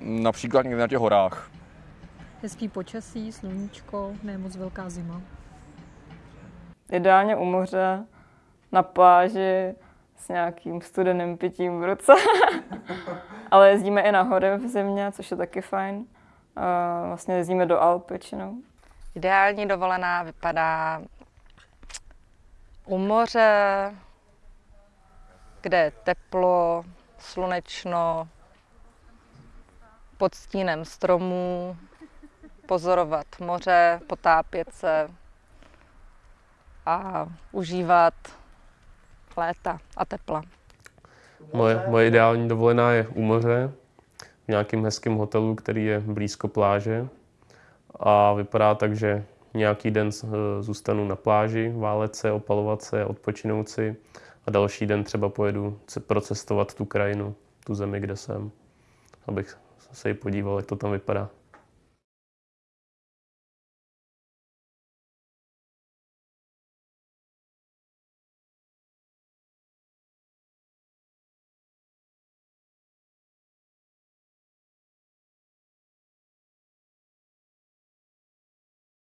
například někde na těch horách. Hezký počasí, sluníčko, ne moc velká zima. Ideálně u moře, na pláži, s nějakým studeným pitím v ruce. Ale jezdíme i na hory v zimě, což je taky fajn. Vlastně jezdíme do Alp většinou. Ideální dovolená vypadá u moře, kde je teplo, slunečno, pod stínem stromů, pozorovat moře, potápět se a užívat léta a tepla. Moje, moje ideální dovolená je u moře, v nějakém hezkém hotelu, který je blízko pláže. A vypadá tak, že nějaký den zůstanu na pláži, válet se, opalovat se, odpočinout si a další den třeba pojedu procestovat tu krajinu, tu zemi, kde jsem, abych se podíval, jak to tam vypadá.